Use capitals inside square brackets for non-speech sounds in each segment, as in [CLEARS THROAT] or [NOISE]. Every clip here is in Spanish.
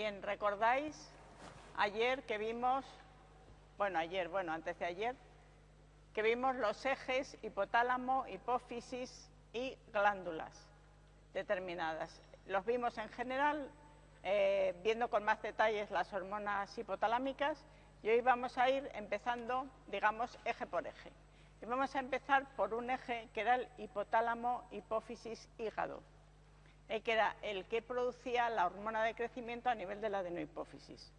Bien, ¿recordáis ayer que vimos, bueno, ayer, bueno, antes de ayer, que vimos los ejes hipotálamo, hipófisis y glándulas determinadas? Los vimos en general, eh, viendo con más detalles las hormonas hipotalámicas y hoy vamos a ir empezando, digamos, eje por eje. Y vamos a empezar por un eje que era el hipotálamo, hipófisis, hígado, que era el que producía la hormona de crecimiento a nivel de la adenohipófisis.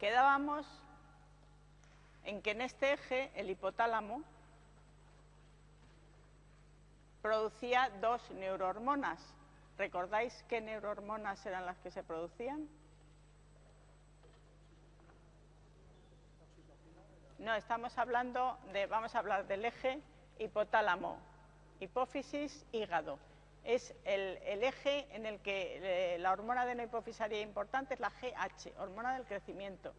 Quedábamos en que en este eje el hipotálamo producía dos neurohormonas. ¿Recordáis qué neurohormonas eran las que se producían? No, estamos hablando de, vamos a hablar del eje hipotálamo, hipófisis, hígado. Es el, eje en el que eh, la hormona de hipofisaria importante es la GH, hormona del crecimiento.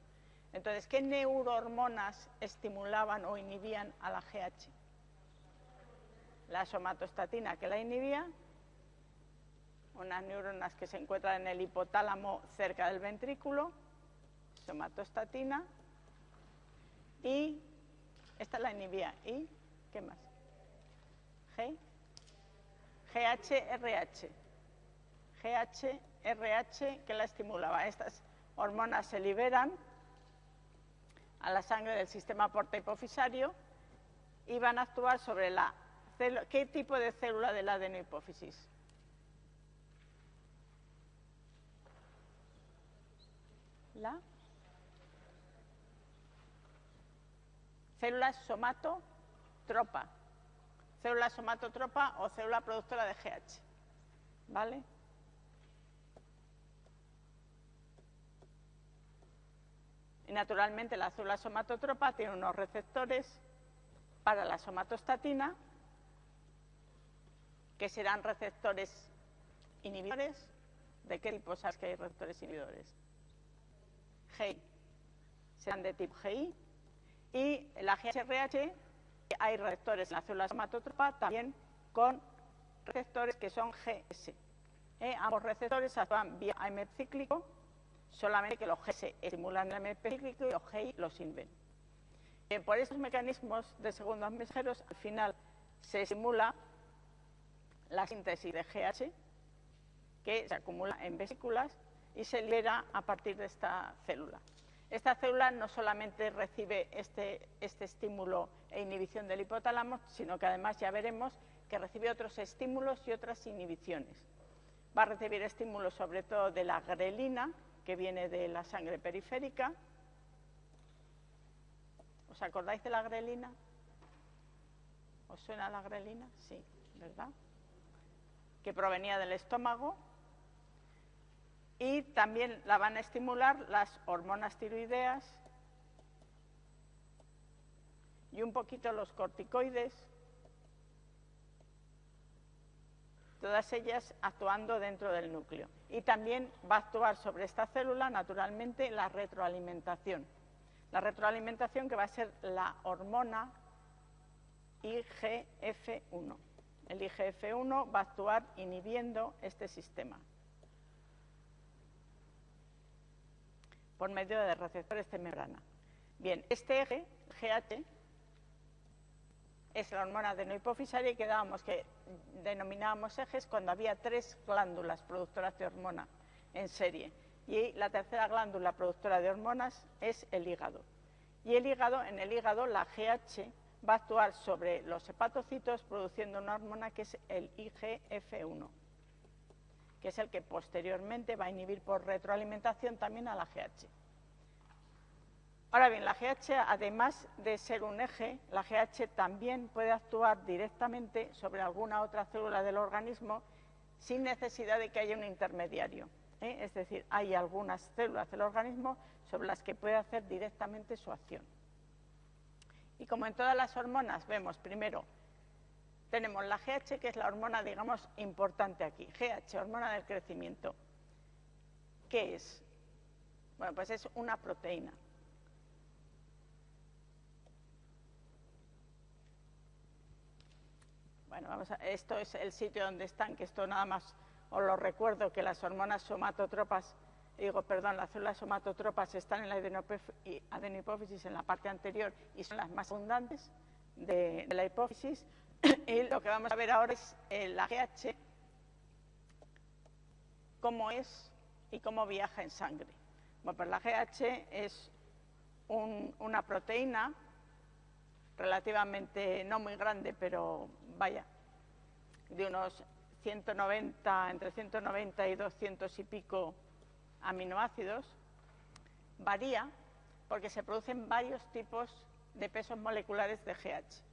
Entonces, ¿qué neurohormonas estimulaban o inhibían a la GH? La somatostatina que la inhibía, unas neuronas que se encuentran en el hipotálamo cerca del ventrículo, somatostatina, y esta la inhibía. ¿Y qué más? GHRH. GHRH que la estimulaba. Estas hormonas se liberan a la sangre del sistema porta hipofisario y van a actuar sobre la. ¿Qué tipo de célula de la adenohipófisis? La célula somatotropa, célula somatotropa o célula productora de GH. ¿Vale? Y naturalmente la célula somatotropa tiene unos receptores para la somatostatina, que serán receptores inhibidores. ¿De qué tipo sabes que hay receptores inhibidores? GI. Serán de tipo GI y la GHRH hay receptores en la célula somatotropa también con receptores que son GS. ¿eh? ambos receptores actúan vía AMP cíclico, solamente que los GS estimulan el AMP cíclico y los GI los inven. Eh, por esos mecanismos de segundos mensajeros, al final se estimula la síntesis de GH, que se acumula en vesículas y se libera a partir de esta célula. Esta célula no solamente recibe este, este, estímulo e inhibición del hipotálamo, sino que además ya veremos que recibe otros estímulos y otras inhibiciones. Va a recibir estímulos sobre todo de la grelina, que viene de la sangre periférica. ¿Os acordáis de la grelina? ¿Os suena la grelina? Sí, ¿verdad? Que provenía del estómago y también la van a estimular las hormonas tiroideas y un poquito los corticoides, todas ellas actuando dentro del núcleo. Y también va a actuar sobre esta célula, naturalmente, la retroalimentación. La retroalimentación que va a ser la hormona IGF-1. El IGF-1 va a actuar inhibiendo este sistema. por medio de receptores de membrana. Bien, este eje, GH, es la hormona de hipofisaria y quedábamos que denominábamos ejes cuando había tres glándulas productoras de hormona en serie. Y la tercera glándula productora de hormonas es el hígado. Y el hígado, en el hígado, la GH va a actuar sobre los hepatocitos produciendo una hormona que es el IGF-1 que es el que posteriormente va a inhibir por retroalimentación también a la GH. Ahora bien, la GH, además de ser un eje, la GH también puede actuar directamente sobre alguna otra célula del organismo sin necesidad de que haya un intermediario. ¿eh? Es decir, hay algunas células del organismo sobre las que puede hacer directamente su acción. Y como en todas las hormonas, vemos primero tenemos la GH, que es la hormona, digamos, importante aquí. GH, hormona del crecimiento. ¿Qué es? Bueno, pues es una proteína. Bueno, vamos a, esto es el sitio donde están, que esto nada más os lo recuerdo, que las hormonas somatotropas, digo, perdón, las células somatotropas están en la adenopófisis en la parte anterior y son las más abundantes de, la hipófisis. [COUGHS] y lo que vamos a ver ahora es la GH, cómo es y cómo viaja en sangre. Bueno, pues la GH es una proteína relativamente no muy grande, pero vaya, de unos 190, entre 190 y 200 y pico aminoácidos, varía porque se producen varios tipos de pesos moleculares de GH.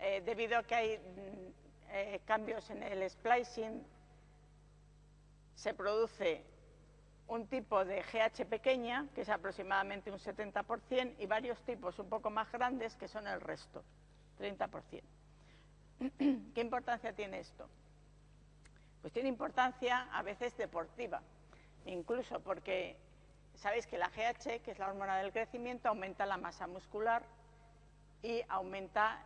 Eh, debido a que hay mm, eh, cambios en el splicing, se produce un tipo de GH pequeña, que es aproximadamente un 70%, y varios tipos un poco más grandes, que son el resto, 30%. [CLEARS THROAT] ¿Qué importancia tiene esto? Pues tiene importancia a veces deportiva, incluso porque sabéis que la GH, que es la hormona del crecimiento, aumenta la masa muscular y aumenta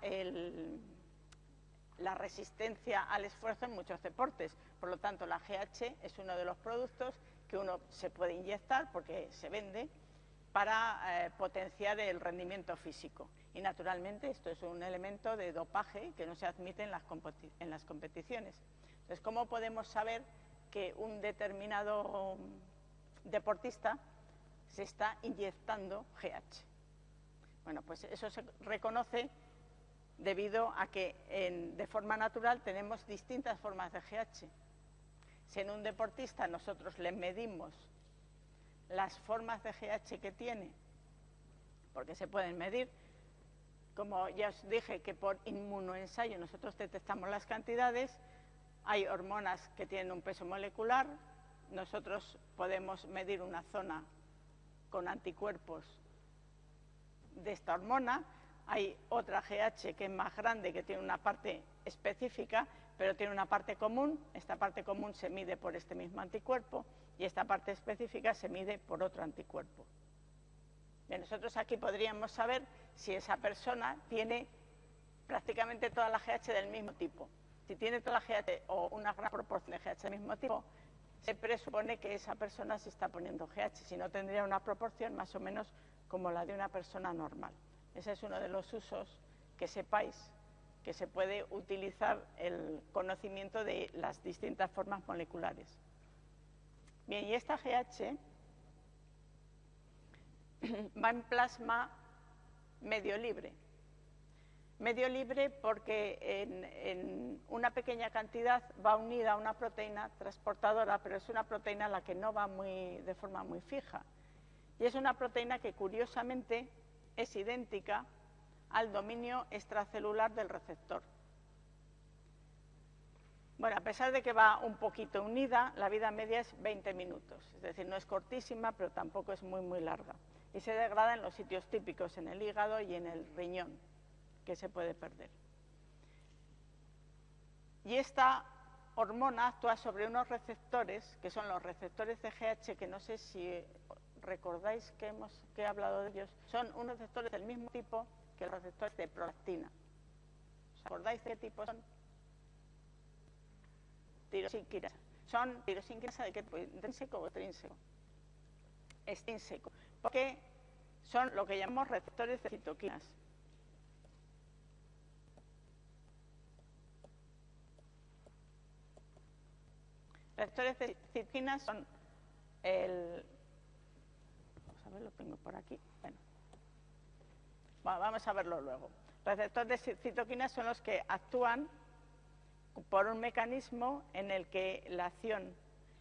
la resistencia al esfuerzo en muchos deportes. Por lo tanto, la GH es uno de los productos que uno se puede inyectar porque se vende para eh, potenciar el rendimiento físico. Y naturalmente esto es un elemento de dopaje que no se admite en las, en las competiciones. Entonces, ¿cómo podemos saber que un determinado deportista se está inyectando GH? Bueno, pues eso se reconoce debido a que de forma natural tenemos distintas formas de GH. Si en un deportista nosotros le medimos las formas de GH que tiene, porque se pueden medir, como ya os dije que por inmunoensayo nosotros detectamos las cantidades, hay hormonas que tienen un peso molecular, nosotros podemos medir una zona con anticuerpos de esta hormona, hay otra GH que es más grande, que tiene una parte específica, pero tiene una parte común. Esta parte común se mide por este mismo anticuerpo y esta parte específica se mide por otro anticuerpo. nosotros aquí podríamos saber si esa persona tiene prácticamente toda la GH del mismo tipo. Si tiene toda la GH o una gran proporción de GH del mismo tipo, se presupone que esa persona se está poniendo GH, si no tendría una proporción más o menos como la de una persona normal. Ese es uno de los usos que sepáis que se puede utilizar el conocimiento de las distintas formas moleculares. Bien, y esta GH [CLEARS THROAT] va en plasma medio libre. Medio libre porque en, una pequeña cantidad va unida a una proteína transportadora, pero es una proteína la que no va muy, de forma muy fija. Y es una proteína que curiosamente es idéntica al dominio extracelular del receptor. Bueno, a pesar de que va un poquito unida, la vida media es 20 minutos, es decir, no es cortísima, pero tampoco es muy, muy larga. Y se degrada en los sitios típicos, en el hígado y en el riñón, que se puede perder. Y esta hormona actúa sobre unos receptores, que son los receptores de GH, que no sé si recordáis que, hemos, que he hablado de ellos, son unos receptores del mismo tipo que los receptores de prolactina. ¿Os acordáis de qué tipo son? Son tirosinquinasa de qué tipo, intrínseco o extrínseco. Extrínseco. Porque son lo que llamamos receptores de citoquinas. Receptores de citoquinas son el, lo tengo por aquí. Bueno. vamos a verlo luego. Receptores de citoquinas son los que actúan por un mecanismo en el que la acción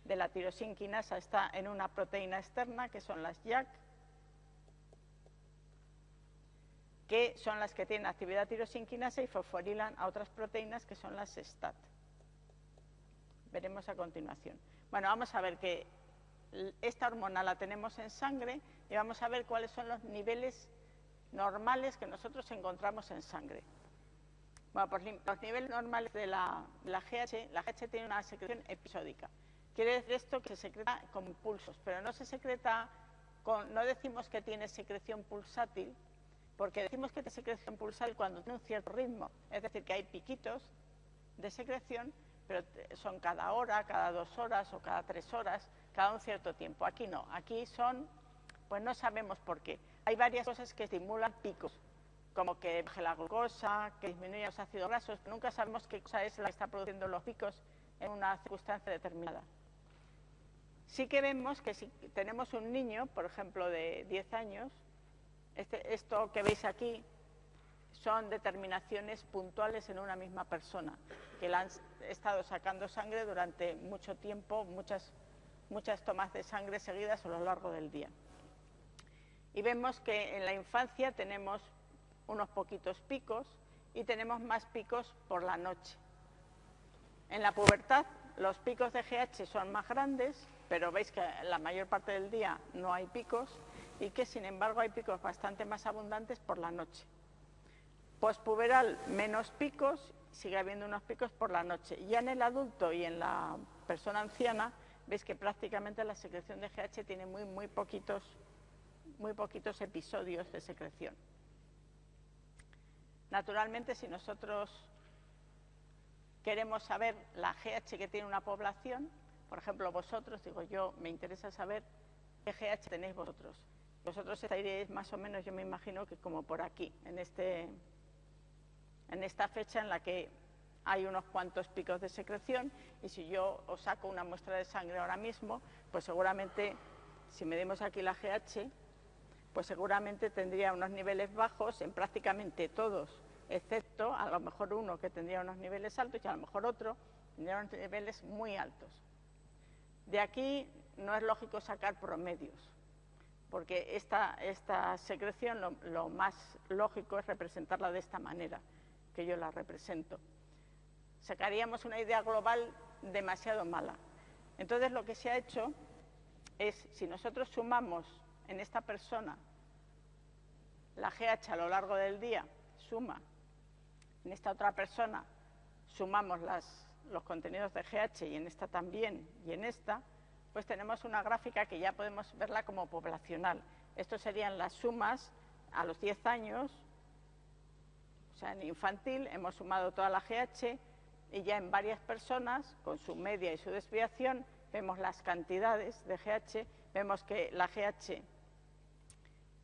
de la tirosinquinasa está en una proteína externa, que son las JAK, que son las que tienen actividad tirosinquinasa y fosforilan a otras proteínas que son las STAT. Veremos a continuación. Bueno, vamos a ver que esta hormona la tenemos en sangre y vamos a ver cuáles son los niveles normales que nosotros encontramos en sangre. Bueno, pues los niveles normales de la, GH, la GH tiene una secreción episódica. Quiere decir esto que se secreta con pulsos, pero no se secreta con, no decimos que tiene secreción pulsátil, porque decimos que tiene secreción pulsal cuando tiene un cierto ritmo, es decir, que hay piquitos de secreción, pero son cada hora, cada dos horas o cada tres horas, cada un cierto tiempo. Aquí no, aquí son, pues no sabemos por qué. Hay varias cosas que estimulan picos, como que baje la glucosa, que disminuya los ácidos grasos, pero nunca sabemos qué cosa es la que está produciendo los picos en una circunstancia determinada. Sí que vemos que si tenemos un niño, por ejemplo, de 10 años, este, esto que veis aquí son determinaciones puntuales en una misma persona, que le han estado sacando sangre durante mucho tiempo, muchas, muchas tomas de sangre seguidas a lo largo del día. Y vemos que en la infancia tenemos unos poquitos picos y tenemos más picos por la noche. En la pubertad los picos de GH son más grandes, pero veis que la mayor parte del día no hay picos y que sin embargo hay picos bastante más abundantes por la noche. Postpuberal menos picos, sigue habiendo unos picos por la noche. Ya en el adulto y en la persona anciana veis que prácticamente la secreción de GH tiene muy, muy, poquitos, muy poquitos episodios de secreción. Naturalmente, si nosotros queremos saber la GH que tiene una población, por ejemplo, vosotros, digo yo, me interesa saber qué GH tenéis vosotros. Vosotros estaríais más o menos, yo me imagino que como por aquí, en, este, en esta fecha en la que hay unos cuantos picos de secreción y si yo os saco una muestra de sangre ahora mismo, pues seguramente, si medimos aquí la GH, pues seguramente tendría unos niveles bajos en prácticamente todos, excepto a lo mejor uno que tendría unos niveles altos y a lo mejor otro tendría unos niveles muy altos. De aquí no es lógico sacar promedios, porque esta, secreción lo, más lógico es representarla de esta manera, que yo la represento. Sacaríamos una idea global demasiado mala. Entonces lo que se ha hecho es, si nosotros sumamos en esta persona la GH a lo largo del día, suma, en esta otra persona sumamos los contenidos de GH y en esta también. Y en esta, pues tenemos una gráfica que ya podemos verla como poblacional. Estos serían las sumas a los 10 años, o sea, en infantil hemos sumado toda la GH y ya en varias personas, con su media y su desviación, vemos las cantidades de GH, vemos que la GH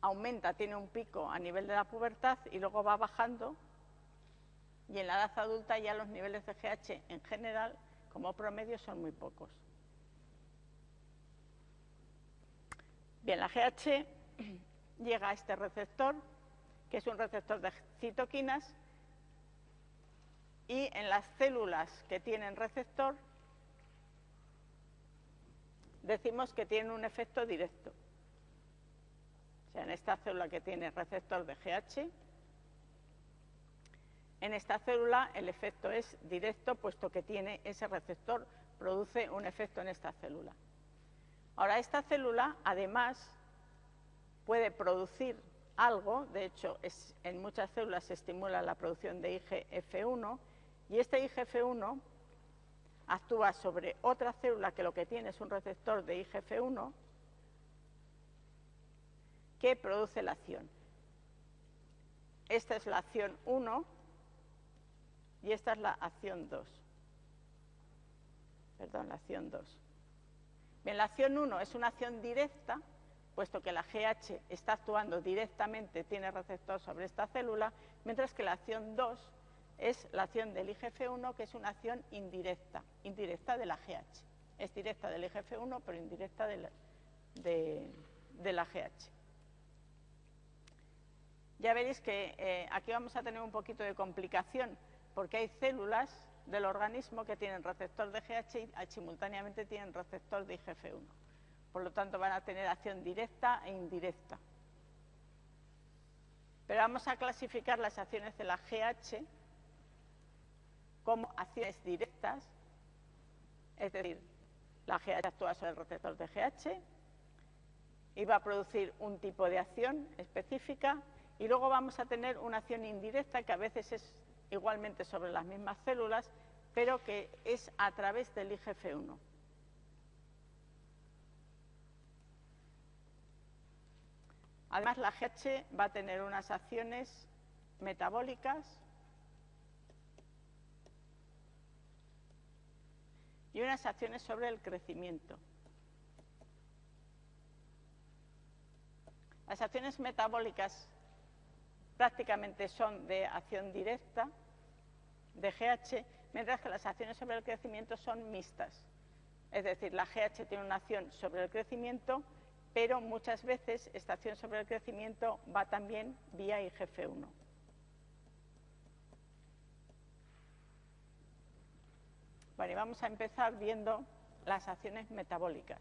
aumenta, tiene un pico a nivel de la pubertad y luego va bajando y en la edad adulta ya los niveles de GH en general, como promedio, son muy pocos. Bien, la GH [CLEARS THROAT] llega a este receptor, que es un receptor de citoquinas, y en las células que tienen receptor decimos que tienen un efecto directo. O sea, en esta célula que tiene receptor de GH, en esta célula el efecto es directo, puesto que tiene ese receptor, produce un efecto en esta célula. Ahora, esta célula, además, puede producir algo, de hecho, en muchas células se estimula la producción de IGF-1, y este IGF-1 actúa sobre otra célula que lo que tiene es un receptor de IGF-1 que produce la acción. Esta es la acción 1 y esta es la acción 2. Perdón, la acción 2. Bien, la acción 1 es una acción directa, puesto que la GH está actuando directamente, tiene receptor sobre esta célula, mientras que la acción 2 es la acción del IGF-1, que es una acción indirecta, indirecta de la GH. Es directa del IGF-1, pero indirecta de la, GH. Ya veréis que eh, aquí vamos a tener un poquito de complicación, porque hay células del organismo que tienen receptor de GH y simultáneamente tienen receptor de IGF-1. Por lo tanto, van a tener acción directa e indirecta. Pero vamos a clasificar las acciones de la GH como acciones directas, es decir, la GH actúa sobre el receptor de GH y va a producir un tipo de acción específica y luego vamos a tener una acción indirecta que a veces es igualmente sobre las mismas células, pero que es a través del IGF-1. Además, la GH va a tener unas acciones metabólicas y unas acciones sobre el crecimiento. Las acciones metabólicas prácticamente son de acción directa de GH, mientras que las acciones sobre el crecimiento son mixtas. Es decir, la GH tiene una acción sobre el crecimiento, pero muchas veces esta acción sobre el crecimiento va también vía IGF-1. Bueno, y vamos a empezar viendo las acciones metabólicas.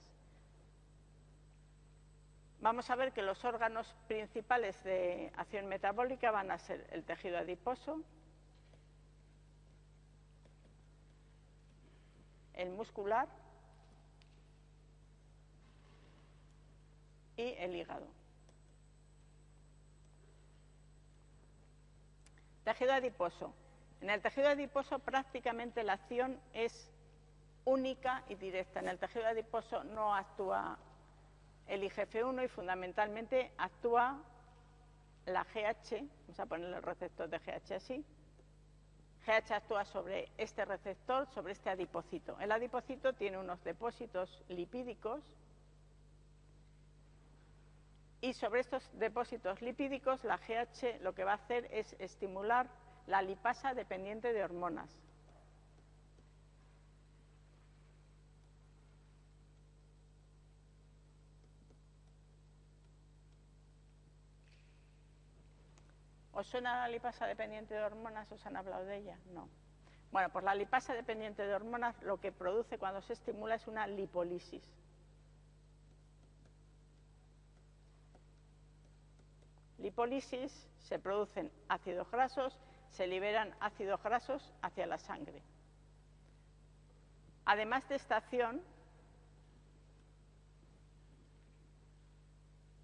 Vamos a ver que los órganos principales de acción metabólica van a ser el tejido adiposo, el muscular y el hígado. Tejido adiposo. En el tejido adiposo prácticamente la acción es única y directa. En el tejido adiposo no actúa el IGF-1 y fundamentalmente actúa la GH, vamos a ponerle el receptor de GH así, GH actúa sobre este receptor, sobre este adipocito. El adipocito tiene unos depósitos lipídicos y sobre estos depósitos lipídicos la GH lo que va a hacer es estimular la lipasa dependiente de hormonas. ¿Os suena la lipasa dependiente de hormonas? ¿Os han hablado de ella? No. Bueno, pues la lipasa dependiente de hormonas lo que produce cuando se estimula es una lipólisis. Lipólisis se producen ácidos grasos, se liberan ácidos grasos hacia la sangre. Además de esta acción,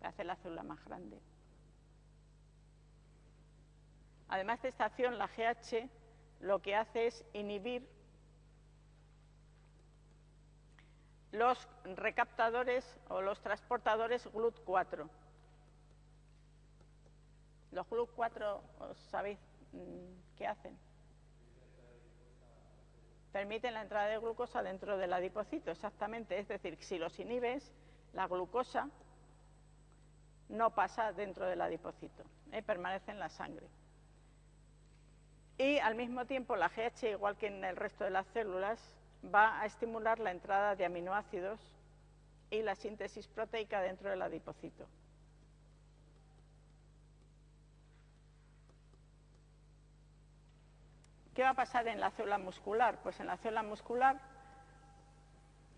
hace la célula más grande. Además de esta acción, la GH lo que hace es inhibir los recaptadores o los transportadores GLUT4. Los GLUT4, sabéis mm, qué hacen? Permiten la entrada de glucosa dentro del adipocito, exactamente. Es decir, si los inhibes, la glucosa no pasa dentro del adipocito, ¿eh? permanece en la sangre. Y al mismo tiempo la GH, igual que en el resto de las células, va a estimular la entrada de aminoácidos y la síntesis proteica dentro del adipocito. ¿Qué va a pasar en la célula muscular? Pues en la célula muscular,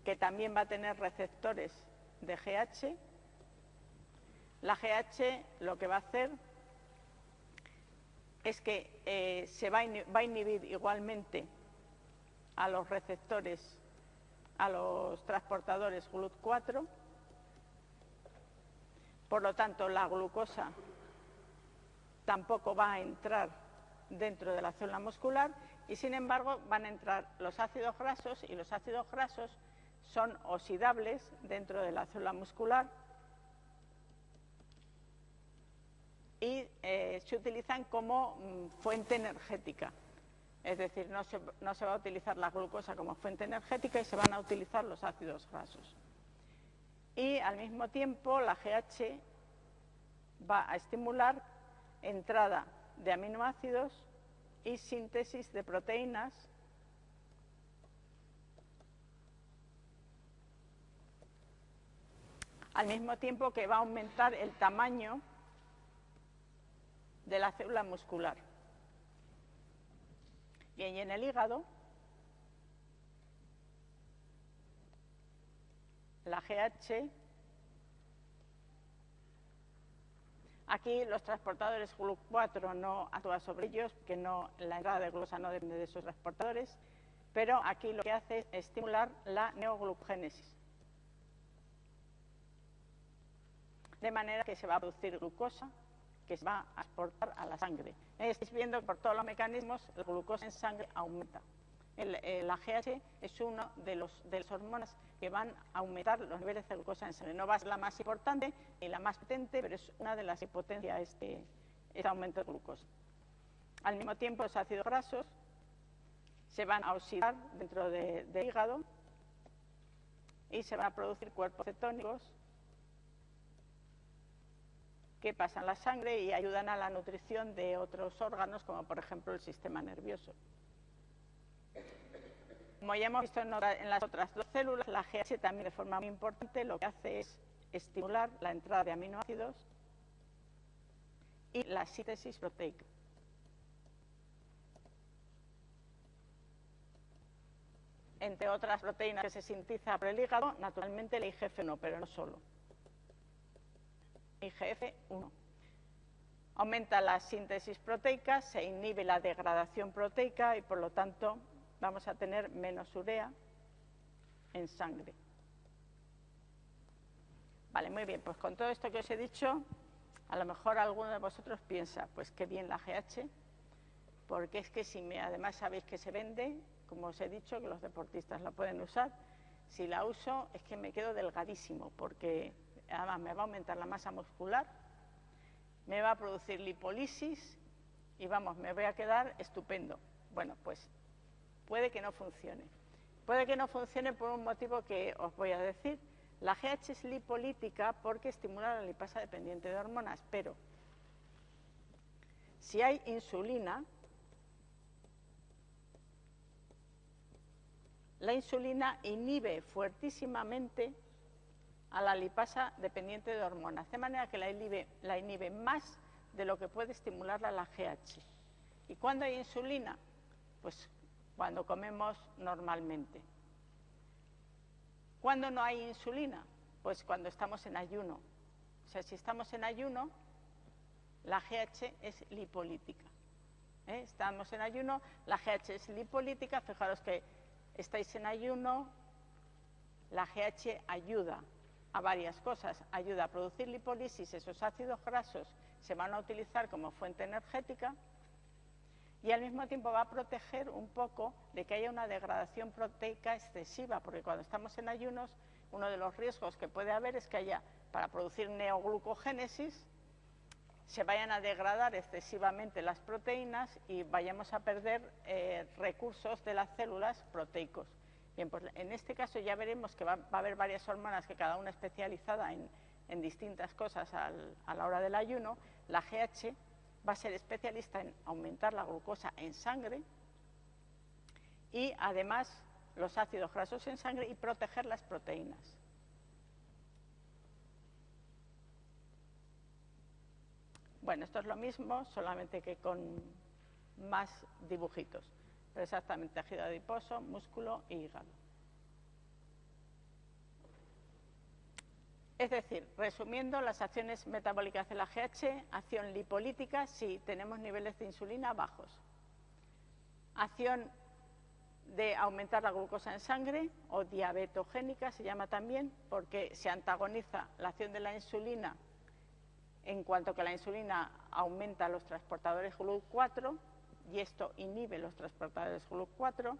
que también va a tener receptores de GH, la GH lo que va a hacer es que eh, se va a, inhibir igualmente a los receptores, a los transportadores GLUT4, por lo tanto la glucosa tampoco va a entrar dentro de la célula muscular y sin embargo van a entrar los ácidos grasos y los ácidos grasos son oxidables dentro de la célula muscular y eh, se utilizan como mm, fuente energética. Es decir, no se, no se va a utilizar la glucosa como fuente energética y se van a utilizar los ácidos grasos. Y al mismo tiempo la GH va a estimular entrada de aminoácidos y síntesis de proteínas al mismo tiempo que va a aumentar el tamaño de la célula muscular. Bien, y en el hígado, la GH, aquí los transportadores GLUC4 no actúan sobre ellos, que no, la entrada de glucosa no depende de esos transportadores, pero aquí lo que hace es estimular la neoglucogénesis. De manera que se va a producir glucosa que se va a exportar a la sangre. Estáis viendo que por todos los mecanismos el glucosa en sangre aumenta. la GH es uno de los de las hormonas que van a aumentar los niveles de glucosa en sangre. No va a ser la más importante ni la más potente, pero es una de las que potencia este, este aumento de glucosa. Al mismo tiempo, los ácidos grasos se van a oxidar dentro del hígado y se van a producir cuerpos cetónicos que pasan la sangre y ayudan a la nutrición de otros órganos, como por ejemplo el sistema nervioso. Como ya hemos visto en, las otras dos células, la GH también de forma muy importante lo que hace es estimular la entrada de aminoácidos y la síntesis proteica. Entre otras proteínas que se sintetiza por el hígado, naturalmente el IGF-1, pero no solo. IGF-1. Aumenta la síntesis proteica, se inhibe la degradación proteica y por lo tanto vamos a tener menos urea en sangre. Vale, muy bien, pues con todo esto que os he dicho, a lo mejor alguno de vosotros piensa, pues qué bien la GH, porque es que si me, además sabéis que se vende, como os he dicho, que los deportistas la pueden usar, si la uso es que me quedo delgadísimo, porque además me va a aumentar la masa muscular, me va a producir lipólisis y vamos, me voy a quedar estupendo. Bueno, pues puede que no funcione. Puede que no funcione por un motivo que os voy a decir. La GH es lipolítica porque estimula la lipasa dependiente de hormonas, pero si hay insulina, la insulina inhibe fuertísimamente a la lipasa dependiente de hormonas, de manera que la inhibe, más de lo que puede estimularla la GH. ¿Y cuando hay insulina? Pues cuando comemos normalmente. ¿Cuándo no hay insulina? Pues cuando estamos en ayuno. O sea, si estamos en ayuno, la GH es lipolítica. ¿eh? Estamos en ayuno, la GH es lipolítica. Fijaros que estáis en ayuno, la GH ayuda a varias cosas. Ayuda a producir lipólisis, esos ácidos grasos se van a utilizar como fuente energética y al mismo tiempo va a proteger un poco de que haya una degradación proteica excesiva, porque cuando estamos en ayunos, uno de los riesgos que puede haber es que haya, para producir neoglucogénesis, se vayan a degradar excesivamente las proteínas y vayamos a perder eh, recursos de las células proteicos. Bien, pues en este caso ya veremos que va, a haber varias hormonas que cada una especializada en, distintas cosas a la hora del ayuno. La GH va a ser especialista en aumentar la glucosa en sangre y además los ácidos grasos en sangre y proteger las proteínas. Bueno, esto es lo mismo, solamente que con más dibujitos, exactamente tejido adiposo, músculo y hígado. Es decir, resumiendo, las acciones metabólicas de la GH, acción lipolítica si tenemos niveles de insulina bajos. Acción de aumentar la glucosa en sangre o diabetogénica se llama también porque se antagoniza la acción de la insulina en cuanto que la insulina aumenta los transportadores GLUT4 y esto inhibe los transportadores GLUT4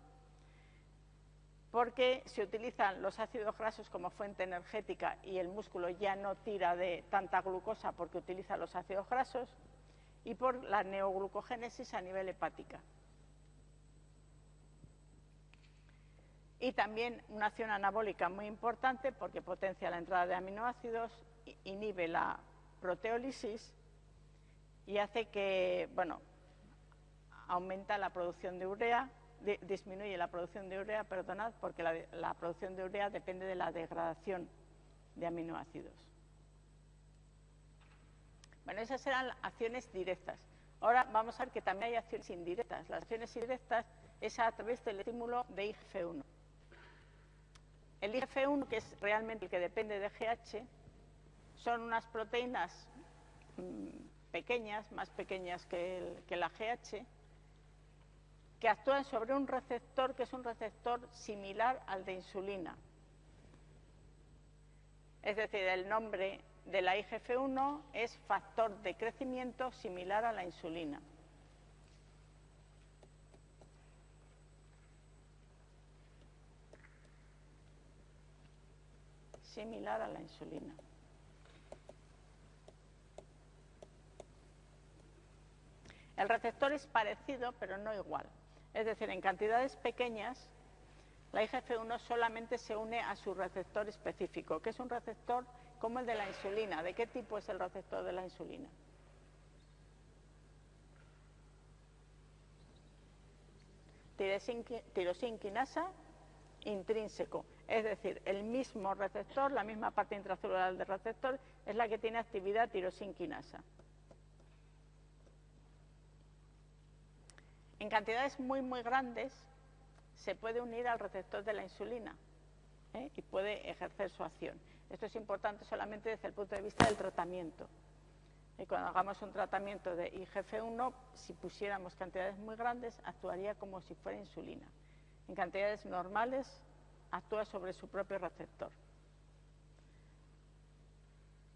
porque se utilizan los ácidos grasos como fuente energética y el músculo ya no tira de tanta glucosa porque utiliza los ácidos grasos, y por la neoglucogénesis a nivel hepática. Y también una acción anabólica muy importante porque potencia la entrada de aminoácidos, inhibe la proteólisis y hace que, bueno, aumenta la producción de urea disminuye la producción de urea, perdonad, porque la, producción de urea depende de la degradación de aminoácidos. Bueno, esas eran acciones directas. Ahora vamos a ver que también hay acciones indirectas. Las acciones indirectas es a través del estímulo de IGF-1. El IGF-1, que es realmente el que depende de GH, son unas proteínas mm, pequeñas, más pequeñas que, que la GH, que actúan sobre un receptor que es un receptor similar al de insulina. Es decir, el nombre de la IGF-1 es factor de crecimiento similar a la insulina. Similar a la insulina. El receptor es parecido, pero no igual. Es decir, en cantidades pequeñas, la IGF-1 solamente se une a su receptor específico, que es un receptor como el de la insulina. ¿De qué tipo es el receptor de la insulina? Tirosinquinasa intrínseco, es decir, el mismo receptor, la misma parte intracelular del receptor, es la que tiene actividad tirosinquinasa. En cantidades muy, muy grandes se puede unir al receptor de la insulina ¿eh? y puede ejercer su acción. Esto es importante solamente desde el punto de vista del tratamiento. Y cuando hagamos un tratamiento de IGF-1, si pusiéramos cantidades muy grandes, actuaría como si fuera insulina. En cantidades normales, actúa sobre su propio receptor.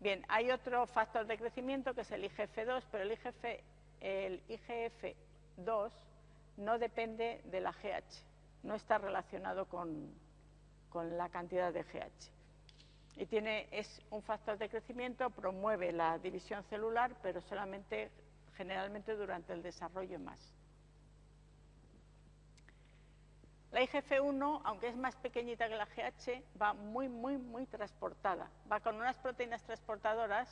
Bien, hay otro factor de crecimiento que es el IGF-2, pero el, IGF, el IGF-2 no depende de la GH, no está relacionado con, la cantidad de GH. Y tiene, es un factor de crecimiento, promueve la división celular, pero solamente generalmente durante el desarrollo más. La IGF-1, aunque es más pequeñita que la GH, va muy, muy, muy transportada. Va con unas proteínas transportadoras,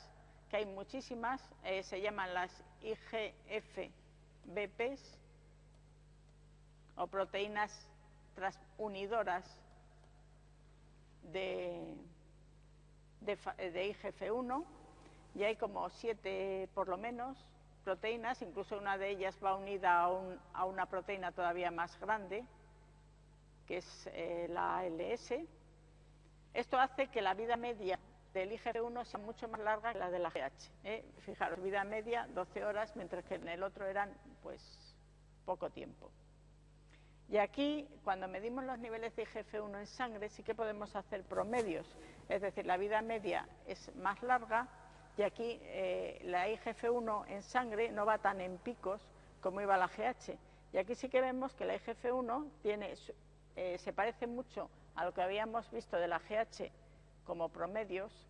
que hay muchísimas, eh, se llaman las IGF-BPs, o proteínas transunidoras de, de, IGF-1 y hay como siete por lo menos proteínas, incluso una de ellas va unida a, una proteína todavía más grande, que es eh, la ALS. Esto hace que la vida media del IGF-1 sea mucho más larga que la de la GH. ¿eh? Fijaros, vida media 12 horas, mientras que en el otro eran pues poco tiempo. Y aquí, cuando medimos los niveles de IGF-1 en sangre, sí que podemos hacer promedios, es decir, la vida media es más larga y aquí eh, la IGF-1 en sangre no va tan en picos como iba la GH. Y aquí sí que vemos que la IGF-1 tiene, eh, se parece mucho a lo que habíamos visto de la GH como promedios,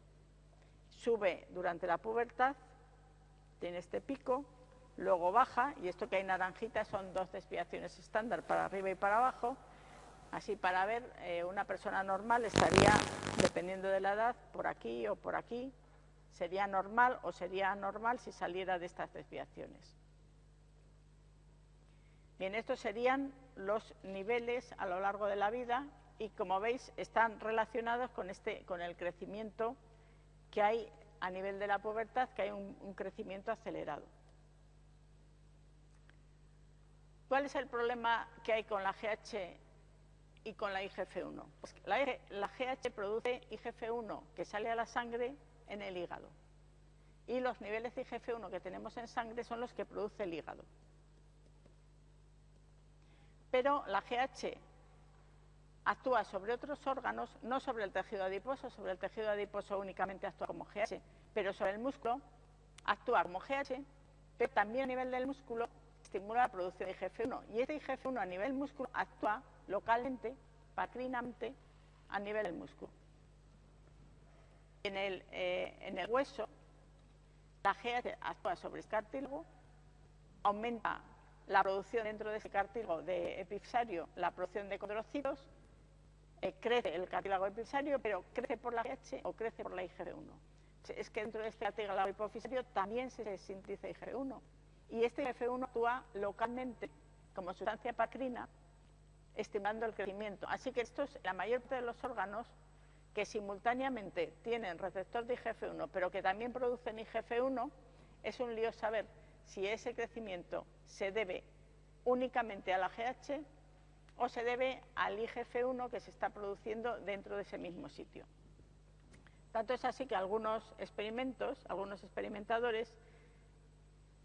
sube durante la pubertad, tiene este pico, luego baja, y esto que hay naranjita son dos desviaciones estándar para arriba y para abajo, así para ver, eh, una persona normal estaría, dependiendo de la edad, por aquí o por aquí, sería normal o sería anormal si saliera de estas desviaciones. Bien, estos serían los niveles a lo largo de la vida y como veis están relacionados con, este, con el crecimiento que hay a nivel de la pubertad, que hay un crecimiento acelerado. ¿Cuál es el problema que hay con la GH y con la IGF-1? Pues la, GH produce IGF-1 que sale a la sangre en el hígado. Y los niveles de IGF-1 que tenemos en sangre son los que produce el hígado. Pero la GH actúa sobre otros órganos, no sobre el tejido adiposo, sobre el tejido adiposo únicamente actúa como GH, pero sobre el músculo actúa como GH, pero también a nivel del músculo estimula la producción de IGF-1 y este IGF-1 a nivel músculo actúa localmente, patrinamente, a nivel del músculo. En el, eh, hueso, la GH actúa sobre el cartílago, aumenta la producción dentro de ese cartílago de epipsario, la producción de condrocitos, eh, crece el cartílago epipsario, pero crece por la GH o crece por la IGF-1. Es que dentro de este cartílago epipsario también se sintetiza IGF-1 y este IGF-1 actúa localmente como sustancia pacrina, estimando el crecimiento. Así que estos, la mayor parte de los órganos que simultáneamente tienen receptor de IGF-1, pero que también producen IGF-1, es un lío saber si ese crecimiento se debe únicamente a la GH o se debe al IGF-1 que se está produciendo dentro de ese mismo sitio. Tanto es así que algunos experimentos, algunos experimentadores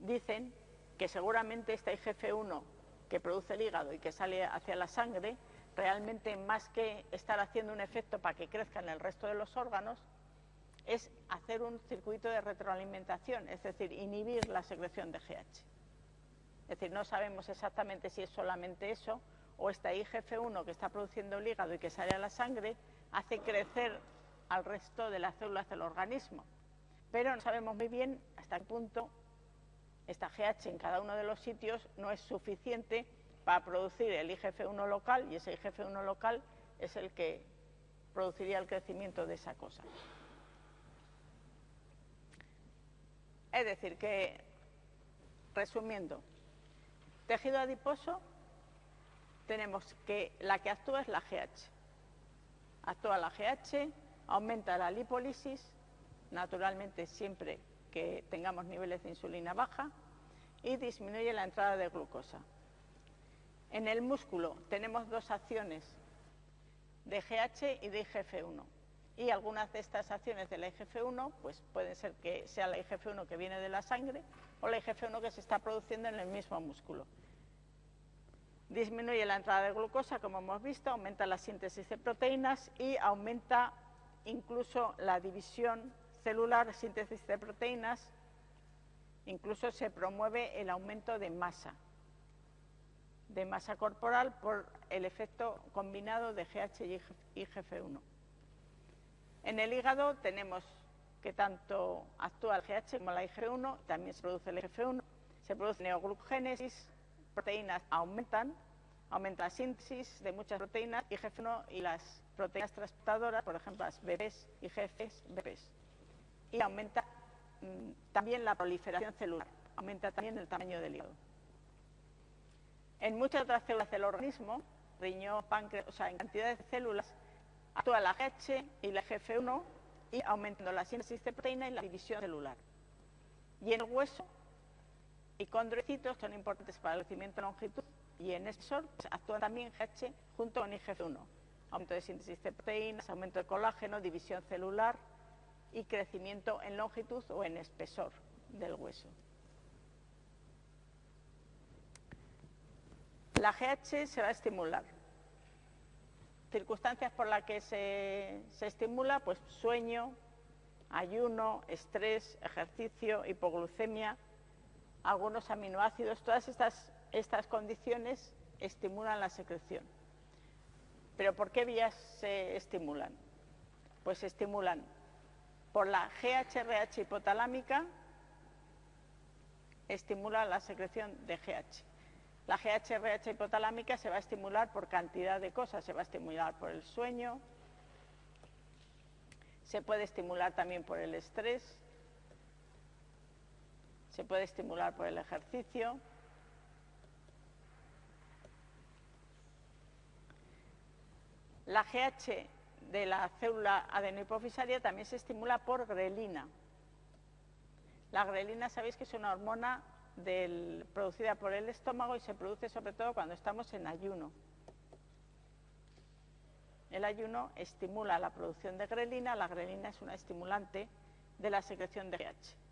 dicen que seguramente esta IGF-1 que produce el hígado y que sale hacia la sangre, realmente más que estar haciendo un efecto para que crezca en el resto de los órganos, es hacer un circuito de retroalimentación, es decir, inhibir la secreción de GH. Es decir, no sabemos exactamente si es solamente eso o esta IGF-1 que está produciendo el hígado y que sale a la sangre hace crecer al resto de las células del organismo. Pero no sabemos muy bien hasta qué punto esta GH en cada uno de los sitios no es suficiente para producir el IGF-1 local y ese IGF-1 local es el que produciría el crecimiento de esa cosa. Es decir, que, resumiendo, tejido adiposo, tenemos que la que actúa es la GH. Actúa la GH, aumenta la lipólisis, naturalmente siempre que tengamos niveles de insulina baja, y disminuye la entrada de glucosa. En el músculo tenemos dos acciones de GH y de IGF-1. Y algunas de estas acciones de la IGF-1 pues pueden ser que sea la IGF-1 que viene de la sangre o la IGF-1 que se está produciendo en el mismo músculo. Disminuye la entrada de glucosa, como hemos visto, aumenta la síntesis de proteínas y aumenta incluso la división celular, síntesis de proteínas, incluso se promueve el aumento de masa, de masa corporal por el efecto combinado de GH y IGF-1. En el hígado tenemos que tanto actúa el GH como la IGF-1, también se produce el IGF-1, se produce neoglucogénesis, proteínas aumentan, aumenta la síntesis de muchas proteínas, IGF-1 y las proteínas transportadoras, por ejemplo las BPs, IGFs, BPs. Y aumenta mm, también la proliferación celular, aumenta también el tamaño del hígado. En muchas otras células del organismo, riñón, páncreas, o sea, en cantidades de células, actúa la GH y la GF1 y aumentando la síntesis de proteína y la división celular. Y en el hueso, y condrocitos son importantes para el crecimiento de longitud y en espesor pues, actúan también GH junto con IGF1. Aumento de síntesis de proteínas, aumento de colágeno, división celular y crecimiento en longitud o en espesor del hueso. La GH se va a estimular. Circunstancias por las que se, estimula, pues sueño, ayuno, estrés, ejercicio, hipoglucemia, algunos aminoácidos, todas estas, estas condiciones estimulan la secreción. ¿Pero por qué vías se estimulan? Pues se estimulan por la GHRH hipotalámica, estimula la secreción de GH. La GHRH hipotalámica se va a estimular por cantidad de cosas, se va a estimular por el sueño, se puede estimular también por el estrés, se puede estimular por el ejercicio. La GH de la célula adenohipofisaria también se estimula por grelina. La grelina sabéis que es una hormona producida por el estómago y se produce sobre todo cuando estamos en ayuno. El ayuno estimula la producción de grelina, la grelina es una estimulante de la secreción de GH.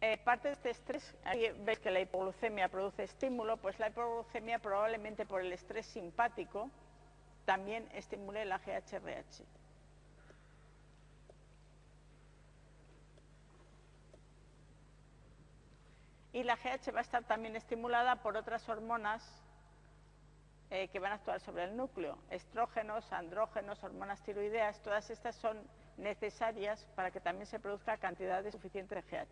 Eh, parte de este estrés, aquí veis que la hipoglucemia produce estímulo, pues la hipoglucemia probablemente por el estrés simpático también estimule la GHRH. Y la GH va a estar también estimulada por otras hormonas eh, que van a actuar sobre el núcleo. Estrógenos, andrógenos, hormonas tiroideas, todas estas son necesarias para que también se produzca cantidad suficiente de GH.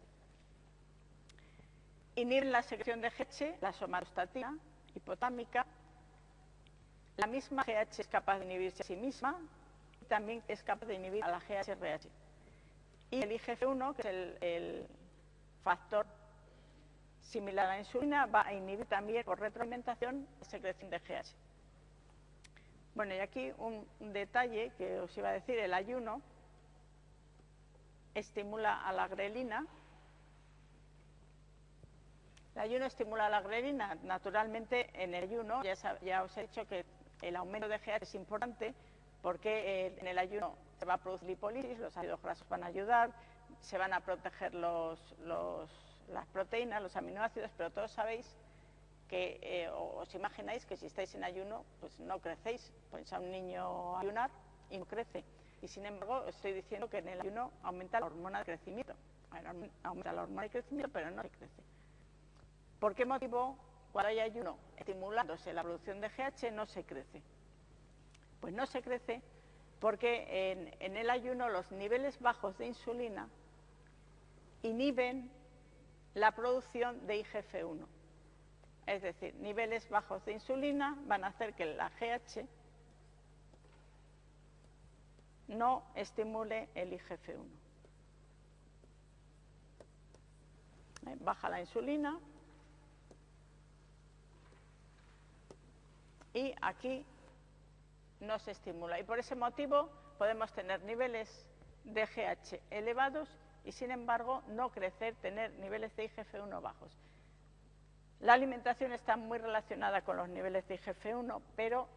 Inhiben la secreción de GH, la somatostatina hipotámica. La misma GH es capaz de inhibirse a sí misma y también es capaz de inhibir a la GHRH. Y el IGF-1, que es el factor similar a la insulina, va a inhibir también por retroalimentación la secreción de GH. Bueno, y aquí un, detalle que os iba a decir, el ayuno estimula a la grelina. El ayuno estimula a la grelina, naturalmente en el ayuno, ya, os he dicho que el aumento de GH es importante porque eh, en el ayuno se va a producir lipólisis, los ácidos grasos van a ayudar, se van a proteger las proteínas, los aminoácidos, pero todos sabéis que eh, os imagináis que si estáis en ayuno, pues no crecéis. Ponéis a un niño a ayunar y no crece. Y sin embargo, estoy diciendo que en el ayuno aumenta la hormona de crecimiento. aumenta la hormona de crecimiento, pero no se crece. ¿Por qué motivo cuando hay ayuno estimulándose la producción de GH no se crece? Pues no se crece porque en, el ayuno los niveles bajos de insulina inhiben la producción de IGF-1. Es decir, niveles bajos de insulina van a hacer que la GH no estimule el IGF-1. Eh, baja la insulina y aquí no se estimula. Y por ese motivo podemos tener niveles de GH elevados y sin embargo no crecer, tener niveles de IGF-1 bajos. La alimentación está muy relacionada con los niveles de IGF-1, pero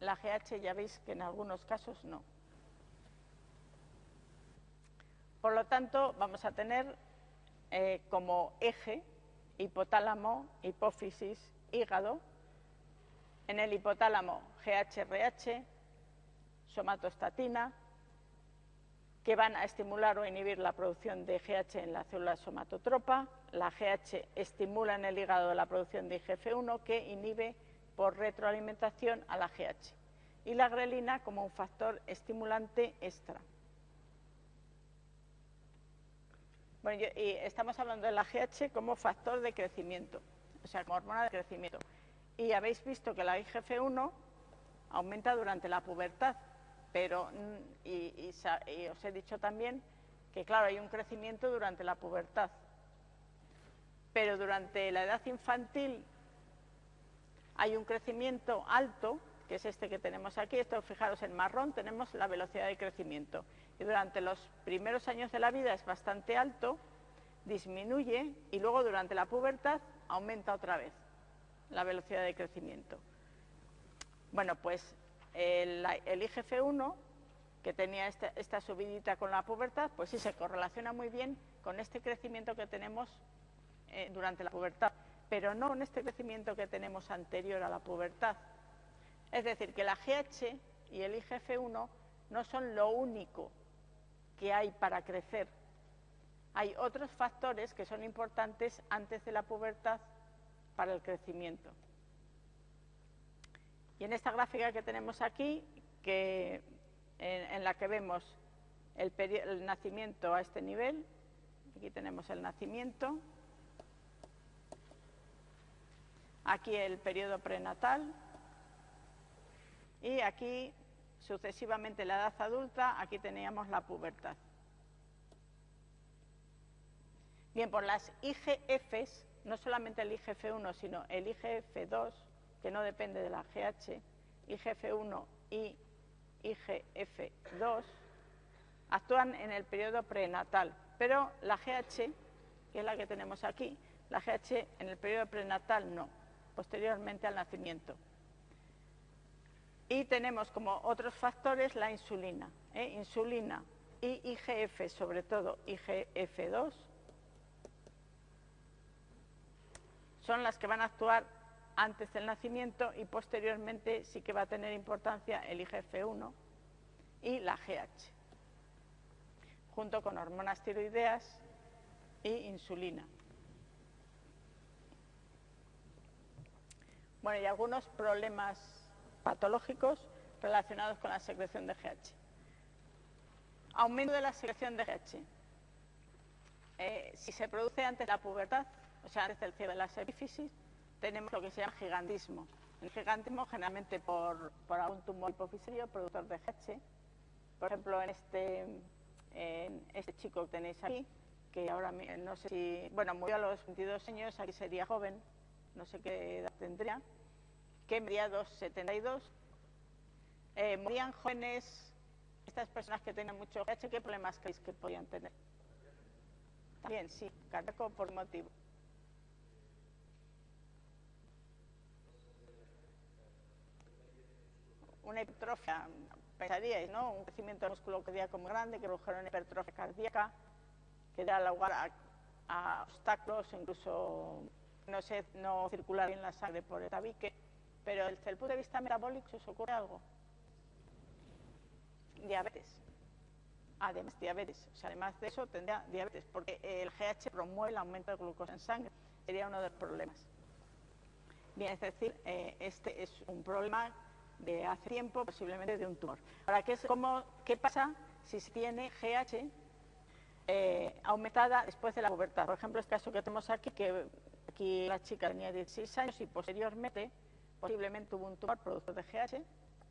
la GH ya veis que en algunos casos no. Por lo tanto, vamos a tener eh, como eje hipotálamo, hipófisis, hígado. En el hipotálamo, GHRH, somatostatina, que van a estimular o inhibir la producción de GH en la célula somatotropa. La GH estimula en el hígado la producción de IGF-1 que inhibe por retroalimentación a la GH. Y la grelina como un factor estimulante extra. Bueno, y estamos hablando de la GH como factor de crecimiento, o sea, como hormona de crecimiento. Y habéis visto que la IGF-1 aumenta durante la pubertad, pero, mm, y, os he dicho también que, claro, hay un crecimiento durante la pubertad, pero durante la edad infantil hay un crecimiento alto, que es este que tenemos aquí, esto fijaros en marrón, tenemos la velocidad de crecimiento. Y durante los primeros años de la vida es bastante alto, disminuye y luego durante la pubertad aumenta otra vez la velocidad de crecimiento. Bueno, pues el, IGF-1, que tenía esta, subidita con la pubertad, pues sí se correlaciona muy bien con este crecimiento que tenemos eh, durante la pubertad, pero no con este crecimiento que tenemos anterior a la pubertad. Es decir, que la GH y el IGF-1 no son lo único que hay para crecer. Hay otros factores que son importantes antes de la pubertad para el crecimiento. Y en esta gráfica que tenemos aquí, que, en, la que vemos el, el nacimiento a este nivel, aquí tenemos el nacimiento, aquí el periodo prenatal y aquí sucesivamente la edad adulta, aquí teníamos la pubertad. Bien, por las IGFs, no solamente el IGF-1, sino el IGF-2, que no depende de la GH, IGF-1 y IGF-2, actúan en el periodo prenatal, pero la GH, que es la que tenemos aquí, la GH en el periodo prenatal no, posteriormente al nacimiento. Y tenemos como otros factores la insulina. ¿eh? Insulina y IGF, sobre todo IGF-2, son las que van a actuar antes del nacimiento y posteriormente sí que va a tener importancia el IGF-1 y la GH, junto con hormonas tiroideas y insulina. Bueno, y algunos problemas patológicos relacionados con la secreción de GH. Aumento de la secreción de GH. Eh, si se produce antes de la pubertad, o sea, antes del cierre de la epífisis, tenemos lo que se llama gigantismo. El gigantismo generalmente por, por algún tumor hipofisario productor de GH. Por ejemplo, en este, en este chico que tenéis aquí, que ahora no sé si, bueno, murió a los 22 años, aquí sería joven, no sé qué edad tendría, que medía 2,72. Eh, morían jóvenes, estas personas que tenían mucho GH, ¿qué problemas creéis que podían tener? También, sí, cardíaco por motivo. Una hipertrofia, pensaríais, ¿no? Un crecimiento del músculo cardíaco muy grande que produjeron una hipertrofia cardíaca que da lugar a, a obstáculos, incluso no, sé, no circular bien la sangre por el tabique pero desde el punto de vista metabólico, ¿se os ocurre algo? Diabetes. Además, diabetes. O sea, además de eso, tendría diabetes, porque el GH promueve el aumento de glucosa en sangre. Sería uno de los problemas. Bien, es decir, eh, este es un problema de hace tiempo, posiblemente de un tumor. Ahora, ¿qué, es, cómo, qué pasa si se tiene GH eh, aumentada después de la pubertad? Por ejemplo, el caso que tenemos aquí, que aquí la chica tenía 16 años y posteriormente posiblemente tuvo un tumor producto de GH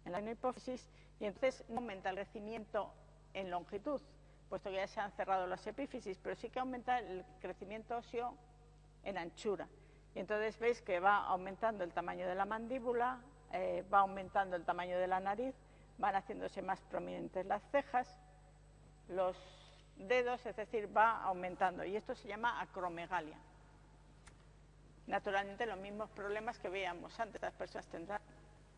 en la hipófisis y entonces no aumenta el crecimiento en longitud, puesto que ya se han cerrado las epífisis, pero sí que aumenta el crecimiento óseo en anchura. Y entonces veis que va aumentando el tamaño de la mandíbula, eh, va aumentando el tamaño de la nariz, van haciéndose más prominentes las cejas, los dedos, es decir, va aumentando. Y esto se llama acromegalia. Naturalmente, los mismos problemas que veíamos antes, las personas tendrán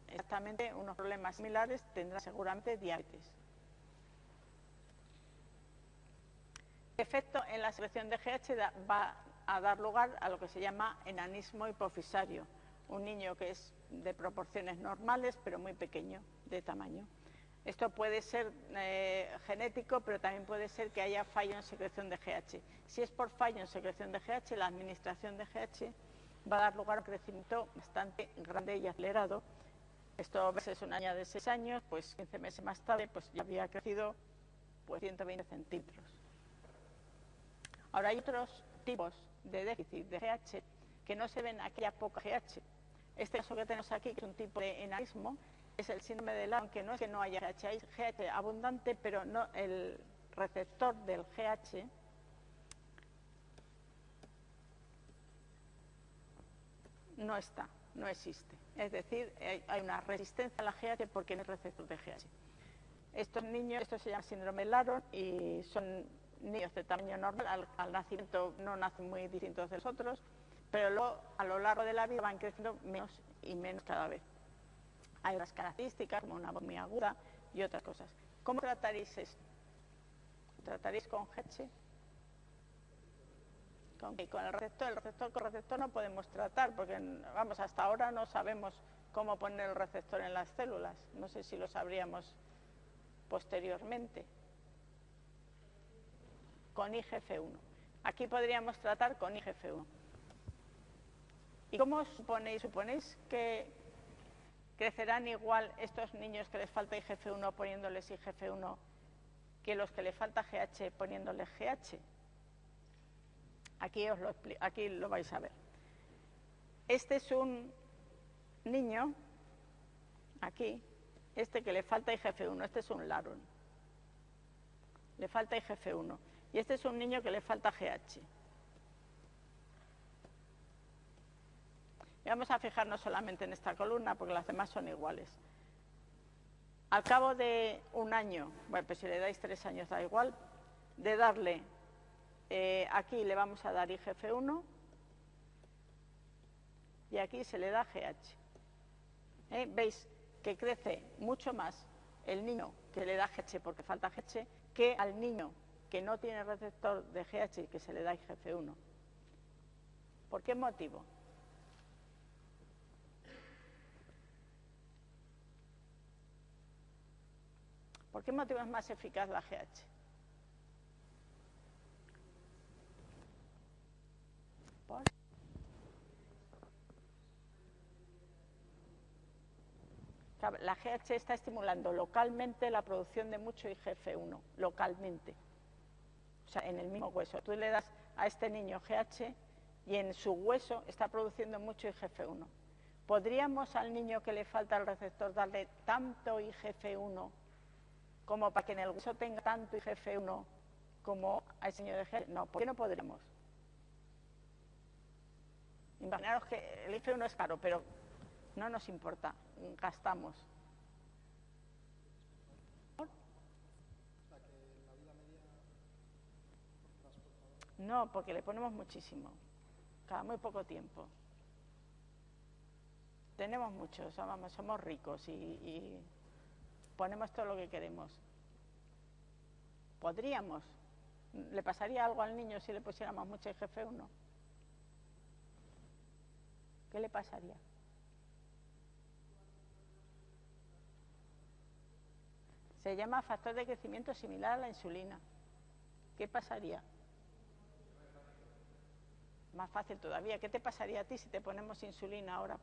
exactamente unos problemas similares, tendrán seguramente diabetes. El efecto en la secreción de GH va a dar lugar a lo que se llama enanismo hipofisario, un niño que es de proporciones normales pero muy pequeño de tamaño. Esto puede ser eh, genético, pero también puede ser que haya fallo en secreción de GH. Si es por fallo en secreción de GH, la administración de GH va a dar lugar a un crecimiento bastante grande y acelerado. Esto a veces una niña de 6 años, pues 15 meses más tarde, pues ya había crecido pues 120 centímetros. Ahora hay otros tipos de déficit de GH que no se ven aquella poca GH. Este caso que tenemos aquí, que es un tipo de enanismo, es el síndrome de Laron, que no es que no haya GH, hay GH abundante, pero el receptor del GH no está, no existe. Es decir, hay una resistencia a la GH porque no es receptor de GH. Estos niños, esto se llama síndrome Laron y son niños de tamaño normal, al, nacimiento no nacen muy distintos de los otros, pero luego a lo largo de la vida van creciendo menos y menos cada vez. Hay otras características como una voz aguda y otras cosas. ¿Cómo trataréis esto? ¿Trataréis con GH? con, con el receptor. El receptor con receptor no podemos tratar porque, vamos, hasta ahora no sabemos cómo poner el receptor en las células. No sé si lo sabríamos posteriormente. Con IGF-1. Aquí podríamos tratar con IGF-1. ¿Y cómo suponéis? ¿Suponéis que crecerán igual estos niños que les falta IGF-1 poniéndoles IGF-1 que los que les falta GH poniéndoles GH? Aquí, os lo, aquí lo vais a ver. Este es un niño, aquí, este que le falta IGF-1, este es un Laron. Le falta IGF-1. Y este es un niño que le falta GH. Y vamos a fijarnos solamente en esta columna porque las demás son iguales. Al cabo de un año, bueno, pues si le dais tres años da igual, de darle eh, aquí le vamos a dar IGF-1 y aquí se le da GH. ¿Eh? Veis que crece mucho más el niño que le da GH porque falta GH que al niño que no tiene receptor de GH y que se le da IGF-1. ¿Por qué motivo? ¿Por qué motivo es más eficaz la GH? La GH está estimulando localmente la producción de mucho IGF-1, localmente. O sea, en el mismo hueso. Tú le das a este niño GH y en su hueso está produciendo mucho IGF-1. ¿Podríamos al niño que le falta el receptor darle tanto IGF-1 como para que en el hueso tenga tanto IGF-1 como al señor de GH? No, ¿por qué no podríamos? Imaginaros que el IGF-1 es caro, pero no nos importa, gastamos. No, porque le ponemos muchísimo, cada muy poco tiempo. Tenemos mucho, somos, somos ricos y, ponemos todo lo que queremos. ¿Podríamos? ¿Le pasaría algo al niño si le pusiéramos mucho IGF-1? ¿Qué le pasaría? Se llama factor de crecimiento similar a la insulina. ¿Qué pasaría? Más fácil todavía. ¿Qué te pasaría a ti si te ponemos insulina ahora?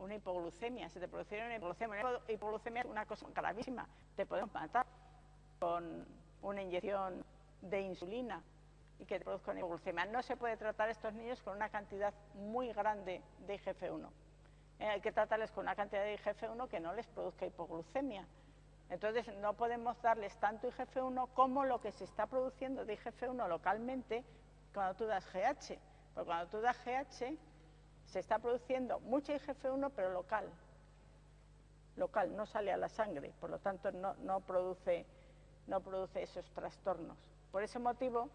Una hipoglucemia, si te produciera una hipoglucemia, una hipoglucemia es una cosa gravísima, te podemos matar con una inyección de insulina y que te produzca una hipoglucemia. No se puede tratar a estos niños con una cantidad muy grande de IGF-1. Eh, hay que tratarles con una cantidad de IGF-1 que no les produzca hipoglucemia. Entonces no podemos darles tanto IGF-1 como lo que se está produciendo de IGF-1 localmente cuando tú das GH. Porque cuando tú das GH se está produciendo mucha IGF-1 pero local. Local, no sale a la sangre, por lo tanto no, produce, esos trastornos. Por ese motivo,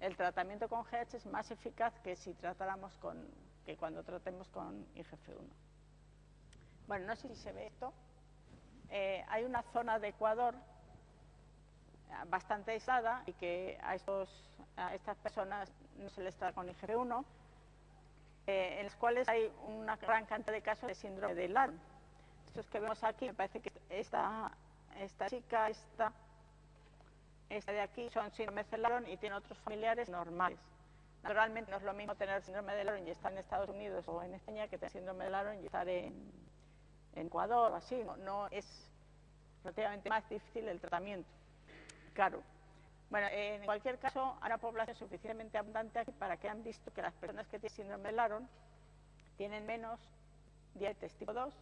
el tratamiento con GH es más eficaz que si tratáramos con, que cuando tratemos con IGF-1. Bueno, no sé si se ve esto. Eh, hay una zona de Ecuador eh, bastante aislada y que a, a estas personas no se les trata con IGF-1, eh, en los cuales hay una gran cantidad de casos de síndrome de Laron. Estos que vemos aquí, me parece que esta, esta chica, esta esta de aquí son síndrome de Laron y tiene otros familiares normales. Naturalmente no es lo mismo tener síndrome de Laron y estar en Estados Unidos o en España que tener síndrome de Laron y estar en, Ecuador o así. No, es relativamente más difícil el tratamiento. Claro. Bueno, en cualquier caso, hay una población suficientemente abundante aquí para que han visto que las personas que tienen síndrome de Laron tienen menos diabetes tipo 2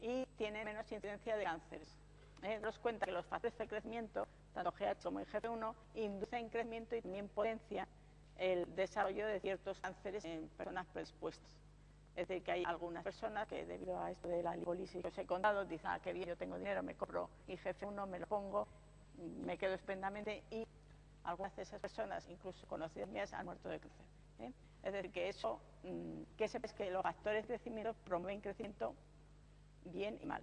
y tienen menos incidencia de cánceres. Eh, nos cuenta que los factores de crecimiento tanto GH como IGF-1, inducen crecimiento y también potencia el desarrollo de ciertos cánceres en personas predispuestas. Es decir, que hay algunas personas que debido a esto de la lipólisis que os he contado, dicen, ah, qué bien, yo tengo dinero, me compro IGF-1, me lo pongo, me quedo estupendamente y algunas de esas personas, incluso conocidas mías, han muerto de cáncer. ¿eh? Es decir, que eso, mm, que sepas que los factores de crecimiento promueven crecimiento bien y mal.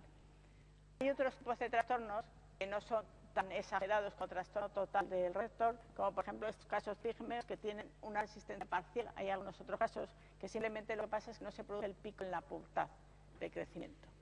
Hay otros tipos de trastornos que no son tan exagerados con trastorno total del rector, como por ejemplo estos casos Tigmes que tienen una resistencia parcial. Hay algunos otros casos que simplemente lo que pasa es que no se produce el pico en la pubertad de crecimiento.